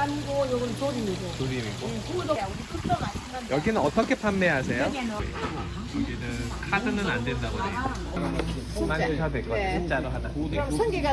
햇감이고 요건 조림이고. 조림이고. 응, 구워도 우리 끝도 맛있는데. 여기는 어떻게 판매하세요? 여기는 여기는 카드는 안 된다고 돼요. 만드셔도 될것 같아요. 네. 진짜로 하나. 그럼 성게가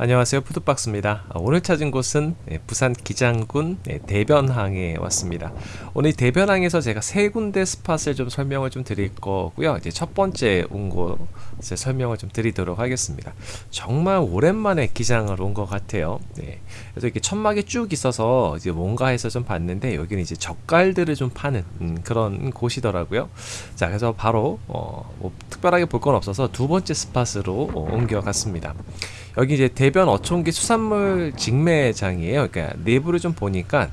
안녕하세요. 푸드박스입니다. 아, 오늘 찾은 곳은 예, 부산 기장군 예, 대변항에 왔습니다. 오늘 이 대변항에서 제가 세 군데 스팟을 좀 설명을 좀 드릴 거고요. 이제 첫 번째 온 곳에 설명을 좀 드리도록 하겠습니다. 정말 오랜만에 기장을 온 것 같아요. 네. 그래서 이렇게 천막이 쭉 있어서 이제 뭔가 해서 좀 봤는데 여기는 이제 젓갈들을 좀 파는 음, 그런 곳이더라고요. 자 그래서 바로 어, 뭐 특별하게 볼 건 없어서 두 번째 스팟으로 어, 옮겨갔습니다 여기 이제 대변 어촌기 수산물 직매장이에요. 그러니까 내부를 좀 보니까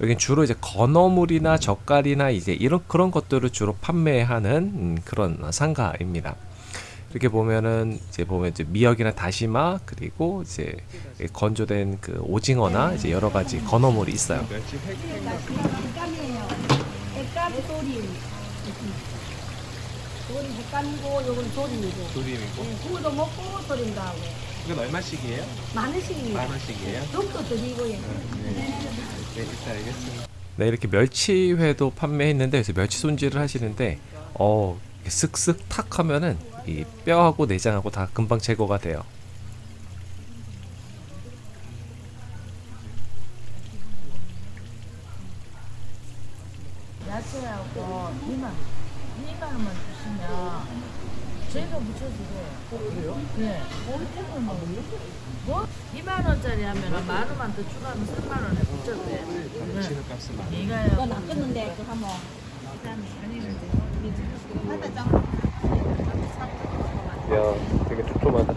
여기 주로 이제 건어물이나 젓갈이나 이제 이런 그런 것들을 주로 판매하는 음, 그런 상가입니다. 이렇게 보면은 이제 보면 이제 미역이나 다시마 그리고 이제 건조된 그 오징어나 이제 여러 가지 건어물이 있어요. 조림 햇감이고 요건 조림이고. 조림이고 응, 구워도 먹고 조림도 하고. 이건 얼마씩이에요? 만 원씩입니다. 원씩이에요? 좀더 드리고요. 네, 일단 알겠습니다. 네, 이렇게 멸치회도 판매했는데 그래서 멸치 손질을 하시는데 어 쓱쓱 탁 하면은 이 뼈하고 내장하고 다 금방 제거가 돼요. 야채하고 2만 원. 2만 원만 주시면 저희가 묻혀드려요. 어, 그래요? 네. 뭐? 2만 원짜리 하면 만 원만 더 추가하면 3만 원에 묻혀드려요. 네. 이거요. 이건 안 끊는데 그거 한번. 야, 되게 촘촘하다.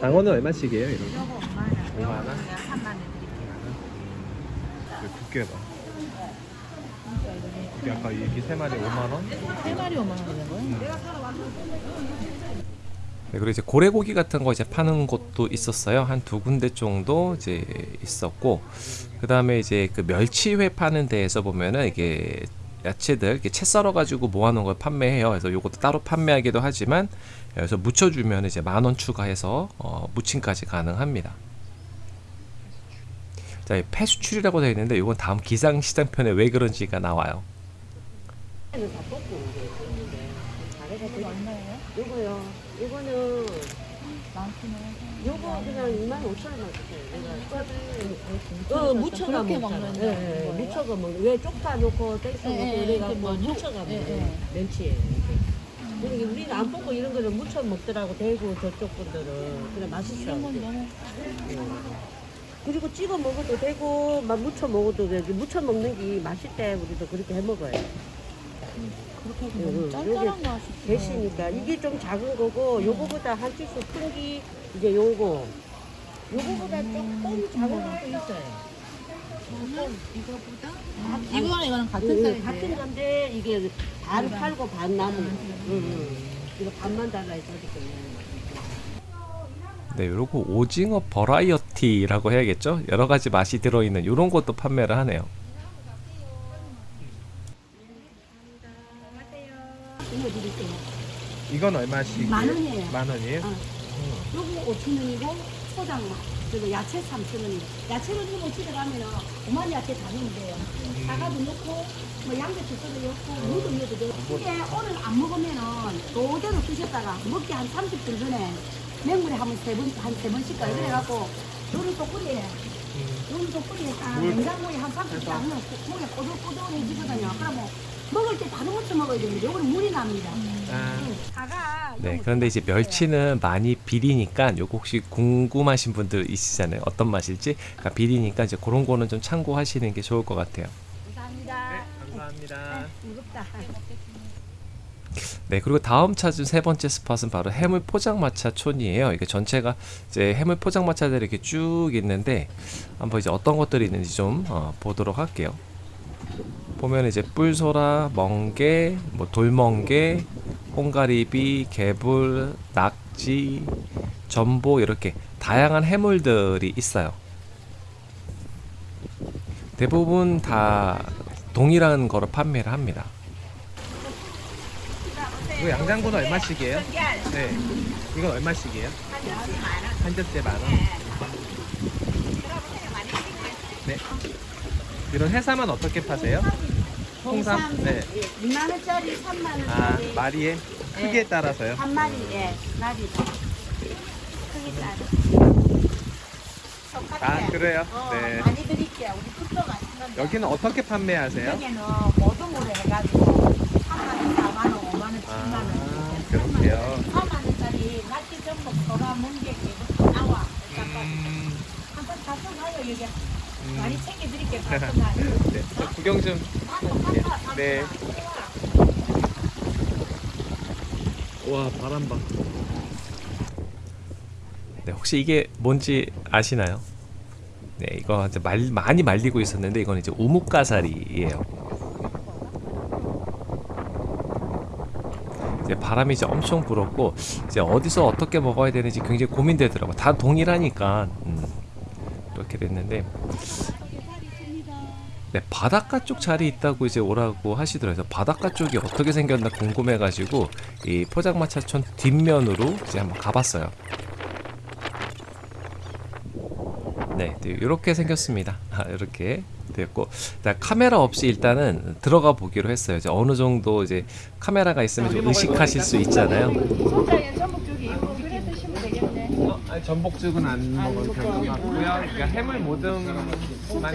장어는 얼마씩이에요, 이런 거? 5만 원. 3만 원 드릴게요. 두께가. 이게 아까 이게 세 마리 5만 원? 세 마리 5만 원인 거예요? 네, 그리고 이제 고래고기 같은 거 이제 파는 곳도 있었어요. 한 두 군데 정도 이제 있었고, 그 다음에 이제 그 멸치회 파는 데에서 보면은 이게 야채들 이렇게 채 썰어 가지고 모아놓은 걸 판매해요. 그래서 요것도 따로 판매하기도 하지만 여기서 무쳐주면 이제 만 원 추가해서 어, 무침까지 가능합니다. 자, 이 폐수출이라고 되어 있는데 이건 다음 기상시장편에 왜 그런지가 나와요. 요거 그냥 2만 5천 원만 주세요. 어, 무쳐가 먹잖아. 먹는 예, 예? 무쳐가 먹는. 왜 쪽파 넣고 떼서 예, 넣고 예, 이렇게 뭐 무쳐가 예, 먹는 예. 멸치예요. 이게 우리는 안 뽑고 이런 거를 무쳐 먹더라고 대구 저쪽 분들은 그래 맛있어. 예. 그리고 찍어 먹어도 되고 막 무쳐 먹어도 되고 무쳐 먹는 게 맛있대 우리도 그렇게 해 먹어요. 그렇게 음, 너무 짤짤한 거 하시죠. 대시니까 이게 좀 작은 거고 요거보다 한 치수 큰 게 이제 요거 요거보다 조금 작은 것도 있어요. 이거랑 이거랑 같은 음, 사이즈예요? 같은 건데 이게 반 팔고 반 남은 거. 음, 음. 이거 반만 달라 어저께 네, 요거 오징어 버라이어티라고 해야겠죠? 여러 가지 맛이 들어있는 이런 것도 판매를 하네요. 이건 얼마씩? 만 원이에요. 만 원이에요? 어. 요거 5천 원이고 포장만. 그리고 야채 3천 원이고. 야채를 주고 집에 가면은 오만 야채 다 넣으면 돼요. 사과도 넣고 뭐 양배추 썰어 넣고 무도 넣어도 돼요. 이게 오늘 안 먹으면은 그대로 드셨다가 먹기 한 30분 전에 맹물에 한번 세 번, 한세 번씩 가요. 그래갖고 요리 또 끓이에 요리 또딱 냉장고에 한 30분 딱 넣으면 고기 꼬들꼬들해지거든요. 그러면 먹을 때 바로 무쳐 먹어야 되는데 요거는 물이 납니다. 아. 사과 네, 그런데 이제 멸치는 많이 비리니까 요거 혹시 궁금하신 분들 있으시잖아요. 어떤 맛일지. 그러니까 비리니까 이제 그런 거는 좀 참고하시는 게 좋을 것 같아요. 감사합니다. 감사합니다. 무겁다. 네, 그리고 다음 찾은 세 번째 스팟은 바로 해물 포장마차 촌이에요. 이게 전체가 이제 해물 포장마차들이 이렇게 쭉 있는데 한번 이제 어떤 것들이 있는지 좀 어, 보도록 할게요. 보면 이제 뿔소라, 멍게, 뭐 돌멍게, 홍가리비, 개불, 낙지, 전복 이렇게 다양한 해물들이 있어요. 대부분 다 동일한 거를 판매를 합니다. 이거 양장군 얼마씩이에요? 네. 이건 얼마씩이에요? 한 접시에 만 원. 네. 이런 해삼은 어떻게 파세요? 홍삼? 네. 2만 원짜리, 3만 아, 원짜리. 마리에 크기에 따라서요. 한 마리, 예, 마리도. 크기 따라. 아, 그래요? 어, 네. 많이 드릴게요. 우리 국도 맛있는데. 여기는 어떻게 판매하세요? 여기는 모둠으로 해가지고 3만 원, 4만 원, 5만 원, 7만 원. 아, 그렇게요. 4만 원짜리 낙지 전복 멍게 개부터 나와. 음, 한번 가서 가요 여기. 음. 많이 챙겨드릴게요. 가서 가요. 네, 저 구경 좀. 네. 와, 바람 봐. 네, 혹시 이게 뭔지 아시나요? 네, 이거 이제 말, 많이 말리고 있었는데 이건 이제 우뭇가사리예요. 이제 바람이 이제 엄청 불었고 이제 어디서 어떻게 먹어야 되는지 굉장히 고민되더라고. 다 동일하니까 음, 됐는데 네, 바닷가 쪽 자리 있다고 이제 오라고 하시더라고요. 바닷가 쪽이 어떻게 생겼나 궁금해가지고 이 포장마차촌 뒷면으로 이제 한번 가봤어요. 네, 이렇게 생겼습니다. 아, 이렇게 됐고, 자, 카메라 없이 일단은 들어가 보기로 했어요. 이제 어느 정도 이제 카메라가 있으면 좀 의식하실 수 있잖아요. 아니, 전복죽은 안 먹을 편인 것 같고요. 그러니까 해물 모듬만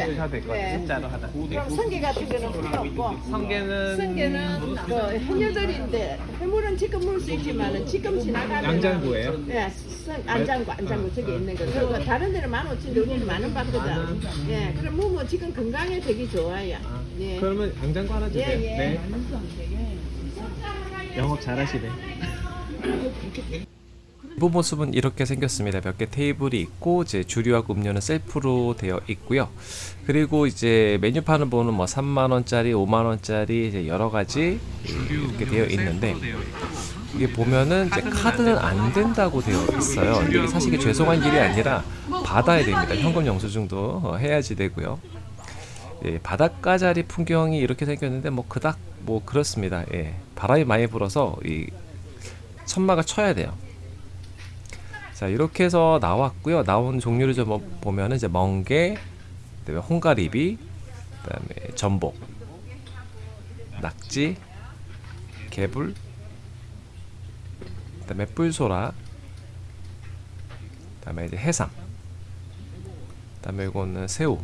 드셔도 될 것 같아요. 진짜로 하나. 그럼 성게 같은 거는 필요 없고 성게는 성게는 그 해녀들인데 해물은 지금 물 수 있지만은 지금 지나가면 양장구예요? 예, 성, 안장구 안장구 저기 있는 거 그거 다른 데는 만 오천인데 우리는 만원 받거든 예, 그럼 뭐, 뭐 지금 건강에 되게 좋아요 예. 그러면 양장구 하나 주세요. 예, 예. 네. 영업 잘하시네. 부 모습은 이렇게 생겼습니다. 몇 개 테이블이 있고 이제 주류하고 음료는 셀프로 되어 있고요. 그리고 이제 메뉴판을 보면 뭐 3만 원짜리, 5만 원짜리 이제 여러 가지 이렇게 되어 있는데 이게 보면은 이제 카드는 안 된다고 되어 있어요. 이게 사실 죄송한 일이 아니라 받아야 됩니다. 현금 영수증도 어, 해야지 되고요. 예, 바닷가 자리 풍경이 이렇게 생겼는데 뭐 그닥 뭐 그렇습니다. 예, 바람이 많이 불어서 이 천막을 쳐야 돼요. 자 이렇게 해서 나왔고요. 나온 종류를 좀 보면은 이제 멍게, 그다음에 홍가리비, 그다음에 전복, 낙지, 개불, 그다음에 뿔소라, 그다음에 이제 해삼, 그다음에 이거는 새우,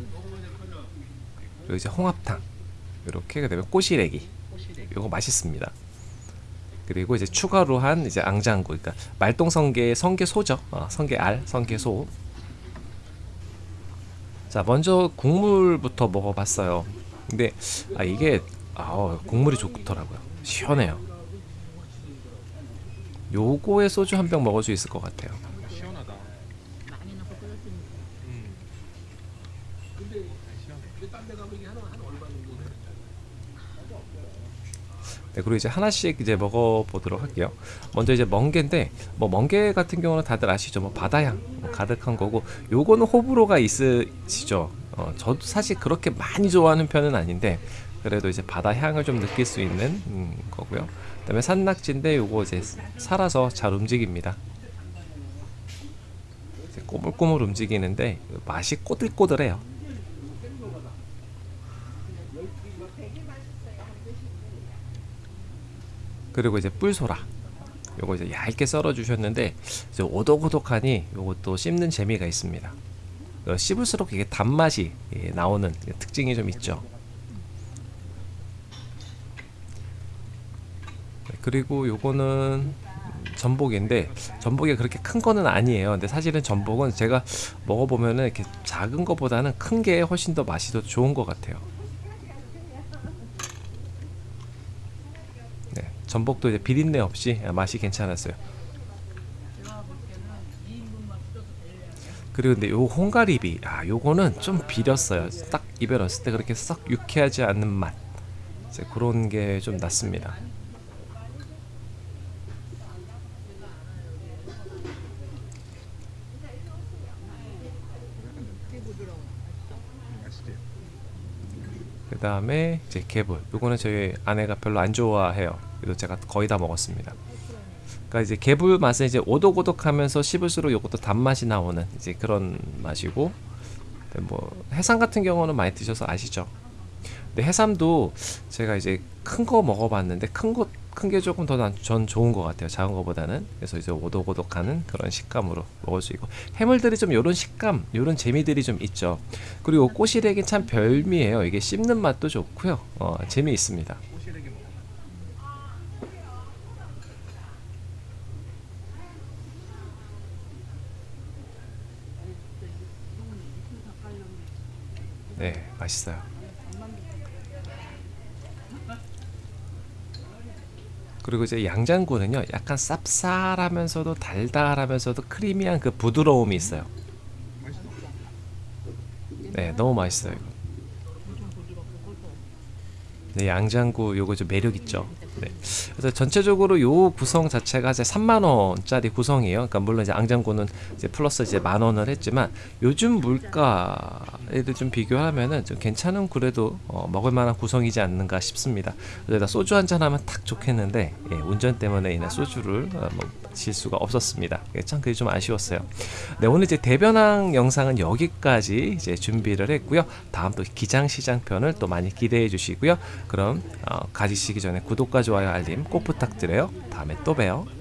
그리고 이제 홍합탕, 이렇게 그다음에 꼬시래기, 이거 맛있습니다. 그리고 이제 추가로 한 이제 앙장구, 그러니까 말똥성게 성게소죠. 어, 성게알, 성게소. 자, 먼저 국물부터 먹어봤어요. 근데 아 이게 아 국물이 좋더라고요. 시원해요. 요거에 소주 한 병 먹을 수 있을 것 같아요. 네, 그리고 이제 하나씩 이제 먹어보도록 할게요. 먼저 이제 멍게인데, 뭐 멍게 같은 경우는 다들 아시죠? 뭐 바다향 가득한 거고, 요거는 호불호가 있으시죠? 어, 저도 사실 그렇게 많이 좋아하는 편은 아닌데, 그래도 이제 바다 향을 좀 느낄 수 있는 음, 거고요. 그다음에 산낙지인데 요거 이제 살아서 잘 움직입니다. 꼬물꼬물 움직이는데 맛이 꼬들꼬들해요. 그리고 이제 뿔소라. 요거 이제 얇게 썰어 주셨는데 이제 오독오독하니 요것도 씹는 재미가 있습니다. 어, 씹을수록 이게 단맛이 예, 나오는 특징이 좀 있죠. 네, 그리고 요거는 전복인데 전복이 그렇게 큰 거는 아니에요. 근데 사실은 전복은 제가 먹어보면은 이렇게 작은 거보다는 큰 게 훨씬 더 맛이 더 좋은 것 같아요 네, 전복도 이제 비린내 없이 맛이 괜찮았어요. 그리고 근데 요 홍가리비, 아 요거는 좀 비렸어요. 딱 입에 넣었을 때 그렇게 썩 유쾌하지 않는 맛, 이제 그런 게 좀 났습니다. 그 다음에 이제 개불. 요거는 저희 아내가 별로 안 좋아해요. 그래도 제가 거의 다 먹었습니다. 그러니까 이제 개불 맛은 이제 오독오독하면서 씹을수록 요것도 단맛이 나오는 이제 그런 맛이고 뭐 해삼 같은 경우는 많이 드셔서 아시죠? 근데 해삼도 제가 이제 큰 거 먹어봤는데 큰 거 큰 게 조금 더 전 좋은 것 같아요 작은 거보다는. 그래서 이제 오독오독하는 그런 식감으로 먹을 수 있고. 해물들이 좀 요런 식감 요런 재미들이 좀 있죠. 그리고 꼬시래기 참 별미예요. 이게 씹는 맛도 좋고요. 어, 재미 있습니다 네 맛있어요. 그리고 이제 양장구는요 약간 쌉쌀하면서도 달달하면서도 크리미한 그 부드러움이 있어요. 네 너무 맛있어요 이거. 네, 양장구 요거 좀 매력 있죠. 네. 그래서 전체적으로 요 구성 자체가 이제 3만 원짜리 구성이에요. 그러니까 물론 이제 양장구는 이제 플러스 이제 만 원을 했지만 요즘 물가에도 좀 비교하면은 좀 괜찮은 그래도 어, 먹을 만한 구성이지 않는가 싶습니다. 그래서 소주 한 잔 하면 딱 좋겠는데 예, 운전 때문에 인해 소주를 어, 뭐질 수가 없었습니다. 예, 참 그게 좀 아쉬웠어요. 네 오늘 이제 대변항 영상은 여기까지 이제 준비를 했고요. 다음 또 기장시장 편을 또 많이 기대해 주시고요. 그럼 어, 가지시기 전에 구독과 좋아요 알림 꼭 부탁드려요. 다음에 또 봬요.